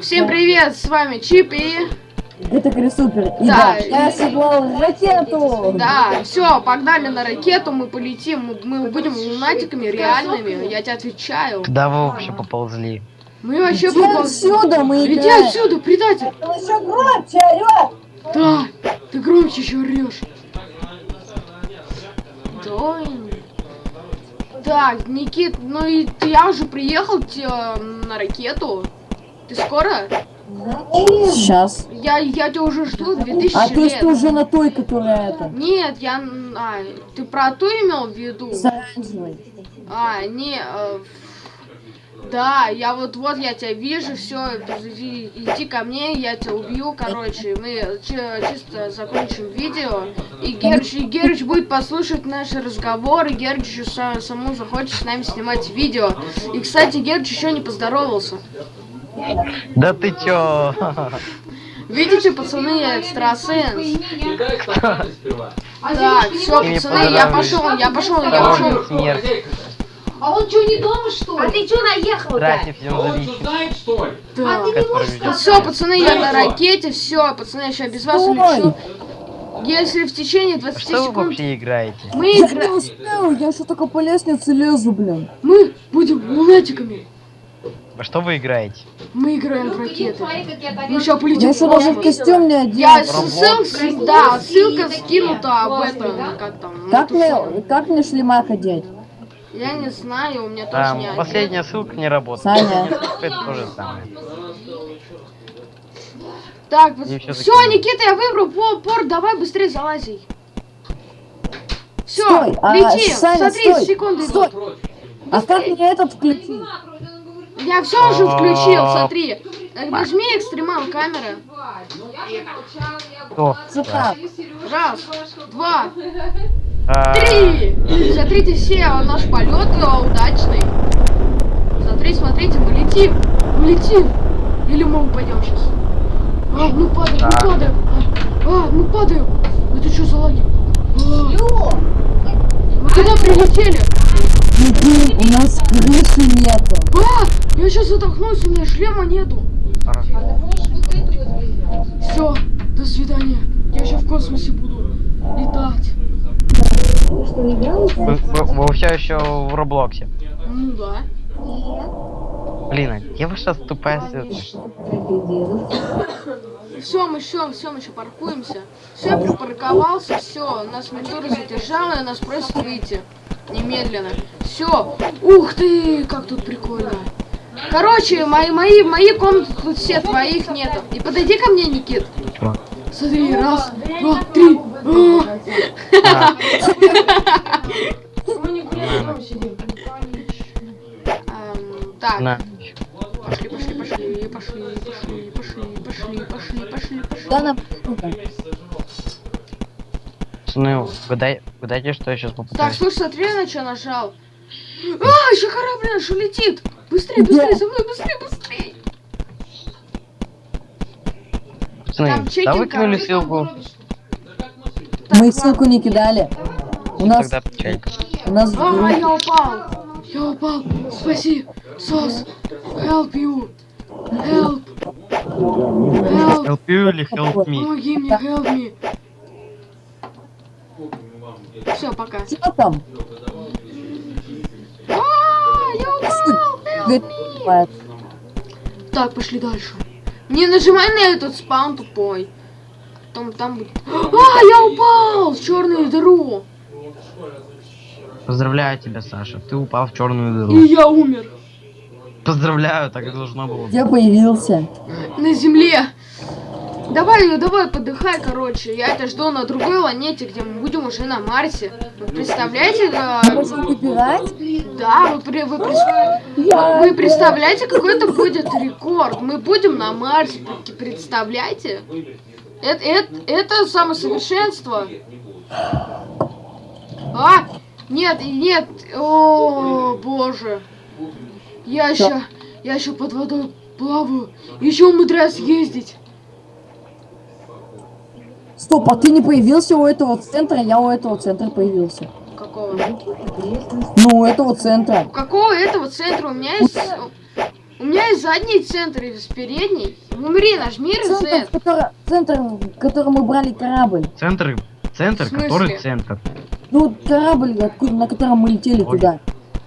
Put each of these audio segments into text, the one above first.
Всем привет, с вами Чип и... Это Крисупер. И Да, да, я оседлал ракету. Да, все, погнали на ракету, мы полетим, мы, будем лунатиками реальными, я тебе отвечаю. Куда вы вообще поползли? Мы вообще Иди попал- отсюда, мы Иди играем. отсюда, предатель! Он еще громче орет. Да, ты громче еще орешь. Дойн. Так, Никит, ну и ты- я уже приехал те- на ракету. Ты скоро? Сейчас. Я, я тебя уже жду 2000 А то есть лет. ты уже на той, которая это. Нет, я... А, ты про ту имел в виду? С оранжевой. А, не... э, да, я вот вот я тебя вижу, все, иди, иди ко мне, я тебя убью, короче, мы чи- чисто закончим видео, и Герч, и Герч будет послушать наши разговоры, Герч еще са- саму захочет с нами снимать видео. И, кстати, Герч еще не поздоровался. Да ты чё? Видите, пацаны, я экстрасенс. Так, все, пацаны, я пошел, я пошел, я пошел. смерть. А он что, не дома, что ли? А ты что наехал Здравствуйте, всем зависит. что ли? Да. А ты не можешь Все, пацаны, я на ракете, все, пацаны, я сейчас без вас улечу. Если в течение 20 Что вы секунд вообще играете? мы Я не играем, успел, я еще только по лестнице лезу, блин. мы будем лунатиками. Во что вы играете? Мы играем в Ну, ракеты. как Мы сейчас полетим Я даже в костюм не одет. Я ссылка, да, ссылка скинута об этом, как там. Как на ту мне, как мне шлемак одеть? Я не знаю, у меня тоже Там не последняя ссылка не работает. Саня. Это то же самое. Так, все, Никита, я выбрал по- порт, давай быстрее залази. Все, Стой, а, лети, Саня, смотри, стой, секунды стой. идут. А как мне этот включить? Я все уже включил, А. смотри. Нажми экстремал камера. Раз, два, А, три. Смотрите все, наш полет э, удачный. Смотри, смотрите, мы летим, мы летим. Или мы упадем сейчас. А, мы падаем, мы Да. падаем. А, а, мы падаем. Это что за лаги? Мы куда прилетели? Прикинь, у нас крыши нету. А, я сейчас затолкнусь, у меня шлема нету. хорошо. Все, до свидания. Я сейчас в космосе буду летать. Вы, вы- вы все еще в Роблоксе. Ну да. Блин, а где ваша тупая? Все, мы все, все, мы еще паркуемся. Все, я припарковался, все, нас ментура задержала, нас просят выйти. Немедленно. Все. Ух ты, как тут прикольно. Короче, мои, мои, мои комнаты тут все, твоих нету. И подойди ко мне, Никит. Смотри, раз, два, три. А. Ам, Так, пошли, пошли, пошли, пошли, пошли, пошли, пошли, пошли, пошли, пошли. Да на... Ну, угадай, угадайте, что я сейчас Так, попытаюсь. слушай, смотри, на что нажал. А, еще корабль наш улетит. Быстрее, быстрее, за мной, быстрее, быстрее. Пацаны, там да выкинули ссылку. Мы ссылку не кидали. У нас, Тогда у нас... А, я упал. Я упал. Спаси. Сос. Help you. Help. Help. Help you или help me? Помоги мне, help me. Все, пока. Что там? Так, пошли дальше. Не нажимай на этот спаун тупой. Там, там будет. А, я упал в черную дыру. Поздравляю тебя, Саша. Ты упал в черную И дыру. я умер. Поздравляю, так и должно было. Я появился. На земле. Давай, давай, подыхай, короче. Я тебя жду на другой планете, где мы будем уже на Марсе. Вы представляете? да? Да, вы, при- вы, прис- вы представляете, какой это будет рекорд? Мы будем на Марсе, пр- представляете? Это, это, это самосовершенство. А, нет, нет, о, боже. Я еще, я еще под водой плаваю, еще умудряюсь ездить. Стоп, а ты не появился у этого центра? Я у этого центра появился. Какого? Ну, у этого центра. У какого этого центра? У меня есть... У меня есть задний центр и с передней. Умри, нажми Центр, который, центр, в котором мы брали корабль. Центр, центр, который центр. Ну, корабль, откуда, на котором мы летели Ой. туда.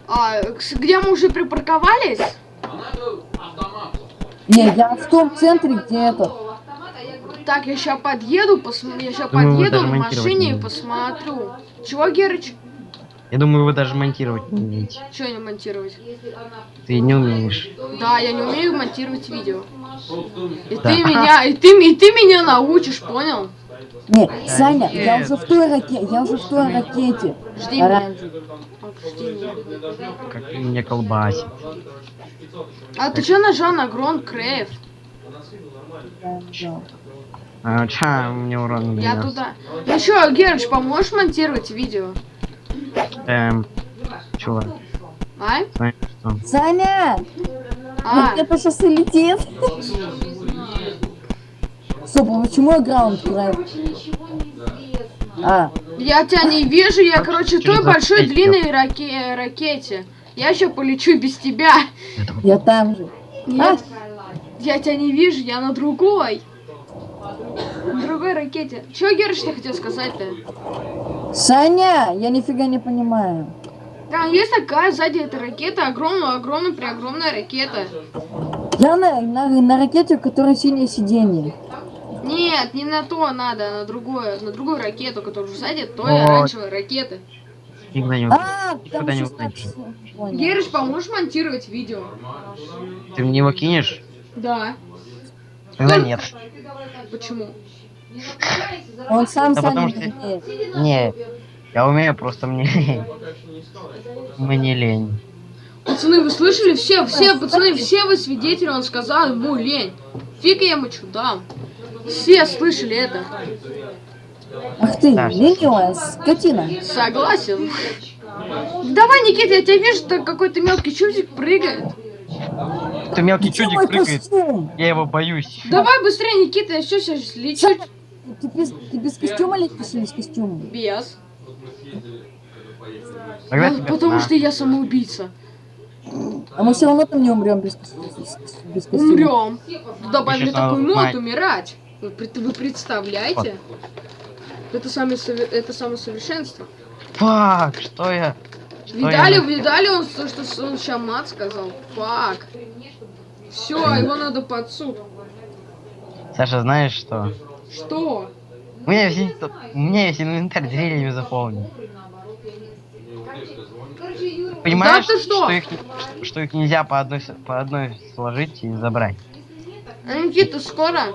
А, где мы уже припарковались? Не, я в том центре, где это. Так, я сейчас подъеду, посм... я сейчас Думаю, подъеду на монтировать машине не и посмотрю. Чего, Герыч? Я думаю, вы даже монтировать не умеете. Что не монтировать? Ты не умеешь. Да, я не умею монтировать видео. И Да. ты меня, и ты, и ты меня научишь, понял? Не, Саня, я нет. уже в той ракете, я уже в той ракете. Жди меня. Жди меня. Как меня колбасит. А ты что нажал на Грон Крейв? А, ча, мне урон Я туда. Ну что, Герыч, поможешь монтировать видео? Эм, чувак, А? Саня! А, это сейчас и летит. Стоп, а почему я граунд краю? А, я тебя не вижу, я, короче, той большой длинной раке- ракете. Я еще полечу без тебя. Я там же. Нет, я тебя не вижу, я на другой. На другой ракете. Чего, Герыч, ты хотел сказать-то? Саня, я нифига не понимаю. Там есть такая сзади этой ракеты, огромная, огромная, преогромная ракета. Я на, на, на ракете, у которой синее сиденье. Нет, не на то надо, а на другое, на другую ракету, которая сзади той Вот. оранжевой ракеты. никогда не узнаешь. А, Никогда там не 16. узнаешь. Понял. Герыч, поможешь монтировать видео? Ты мне его кинешь? Да. Тогда нет. Почему? Он сам Да потому не что-. Не, я умею, просто мне лень. Мне лень. Пацаны, вы слышали? Все, все, пацаны, все вы свидетели, он сказал ему лень. Фиг я ему что дам. Все слышали это. Ах ты, ленивая скотина. Согласен. Давай, Никита, я тебя вижу, что какой-то мелкий чудик прыгает. Ты мелкий чудик прыгает. костюм? Я его боюсь. Давай быстрее, Никита, я все сейчас лечу. Ты без, ты без костюма летишь или с костюмом? Без. Тогда Ну, потому на. что я самоубийца. А мы все равно там не умрем без, без- без костюма. Умрем. Ну, Добавили такой мод знать. умирать. Вы, вы представляете? Это самое, это самое совершенство. Фак, что я? Что Видали, я? видали, он то, что он сейчас мат сказал. Фак. Все, его надо под суд. Саша, знаешь что? Что? У меня весь, ин- у меня весь инвентарь деревьями заполнен. Понимаешь, ты что? их, не- что их нельзя по одной, по одной сложить и забрать? А Никита, скоро?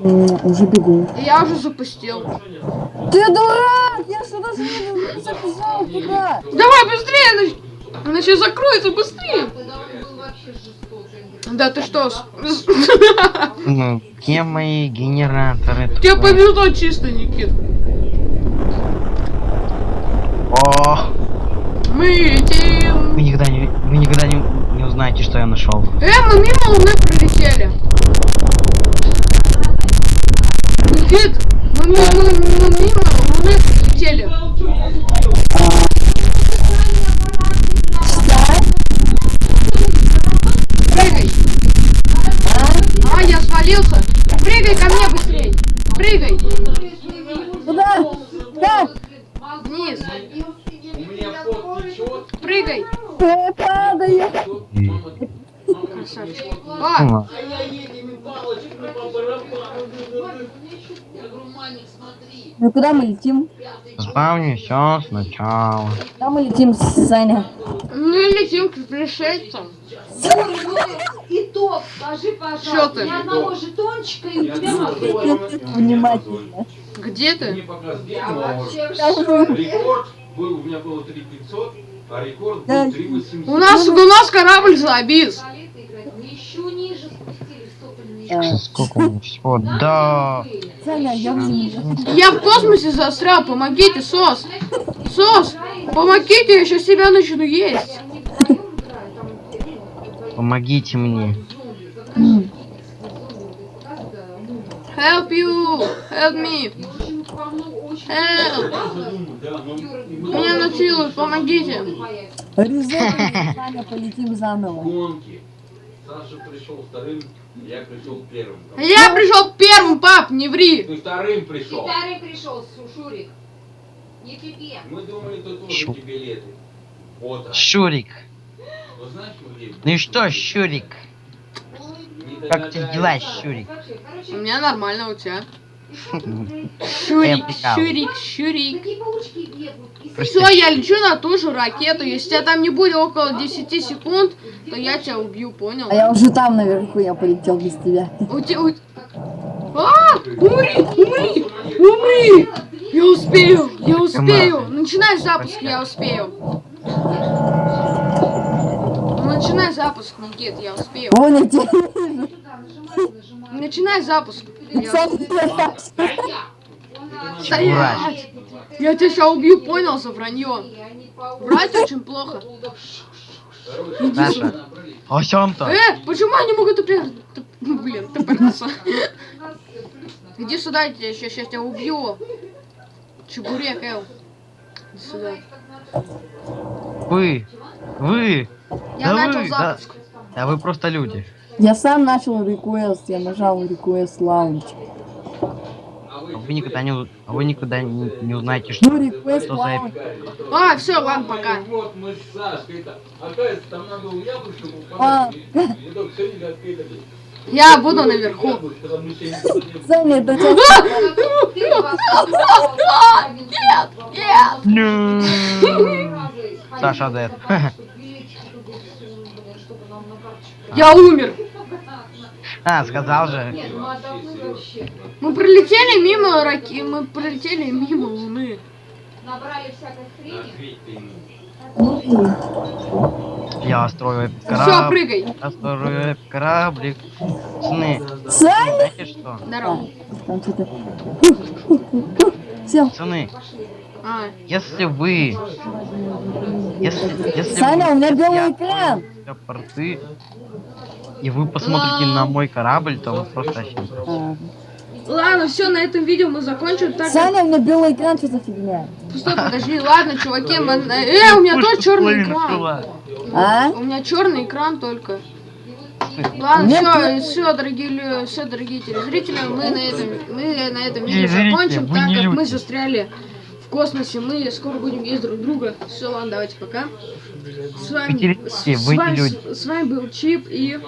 М, Уже бегу. Я уже запустил. Ты дурак! Я сюда не забежал туда! Давай быстрее, иначе, иначе закроется быстрее. Да ты что? Ну, где мои генераторы? Тебе повезло чисто, Никит. О, Мы летим. вы никогда не, вы никогда не, не узнаете, что я нашел. Э, мы мимо Луны пролетели. Никит, мы, ми- мы, мы мимо Луны пролетели. Прыгай. А, я свалился. Прыгай ко мне быстрей. Прыгай. Куда? Как? Вниз. Прыгай. Ты падаю! Красавчик. А, Ну куда мы летим? Спавню все сначала. Куда мы летим, Саня? мы летим к пришельцам. Итог, скажи, пожалуйста, ни одного жетончика и у тебя. Внимательно. Где ты? Рекорд был, у меня было 3500, а рекорд был 3800. У нас, у нас корабль завис. Еще ниже А, Сколько у меня всего? Да. Я в космосе застрял, помогите, СОС. СОС, помогите, я сейчас себя начну есть. Помогите мне. Help you, help me, help. Меня насилуют, помогите. Резерв, Саня, полетим заново. Саша пришел вторым, я пришел первым. Я пришел первым, пап, не ври. Ты вторым пришел. Второй пришел, Су- Шурик. Не пипи. Мы думали, ты тоже Шу. эти билеты. Вот. а. Шурик. Ну знаешь? Ну и что, Щурик? Не Как у тебя догадаешься. дела, Щурик? У меня нормально, у тебя. Я Шурик. Шурик, Шурик. Все, я лечу на ту же ракету. Если тебя там не будет около 10 секунд, то я тебя убью, понял? А я уже там наверху, я полетел без тебя. У тебя... у- А! Умри! Умри! Умри! Я успею! Я успею! Начинай запуск, я успею. Начинай запуск, Никит, я успею. Вон Начинай запуск. Стоять! Я тебя сейчас убью, понял, за вранье. Врать очень плохо. Сюда. О чем то? Э, почему они могут тупер... туп- ну, Блин, тупориться. Иди сюда, я тебя, сейчас, тебя убью. Чебурек, Эл. Иди сюда. Вы. Вы. Я Да начал вы, да. запуск. Да вы просто люди. Я сам начал реквест, я нажал request lounge. А вы никогда не, у- а вы никогда не, не узнаете, что, Ну, request что за. А, все, ладно, пока. Вот мы с Сашкой. Это, оказывается, там надо А. открыто было. Я буду наверху. Я Саня, вас- Нет. Разы Саша карточку. Я умер. А, сказал же. Нет, отдохнуть вообще. Мы пролетели мимо раки... Мы пролетели мимо Луны. Набрали всякой хрени. Я строю Все, кораблик. прыгай. Я строю кораблик. Пацаны, Саня! знаете что? Здорово. Все. Пацаны, А, если вы... Если, если Саня, вы у меня белый я экран. открою порты, и вы посмотрите на мой корабль, то вы просто. А, ладно, все, на этом видео мы закончим. Так, Саня, у меня белый экран, что за фигня? Стой, подожди, ладно, чуваки, мы... Э, у меня тоже черный экран. А? У меня черный экран только. Ладно, Мне все, все, дорогие, лю- все, дорогие телезрители, мы на этом, мы на этом видео закончим, так как мы застряли в космосе, мы скоро будем есть друг друга. Все, ладно, давайте пока. С вами, с, вами- с вами был Чип и...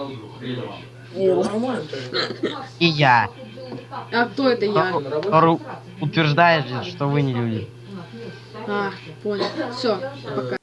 И я, А кто это я? утверждает, что вы не люди. А, понял. Все, пока.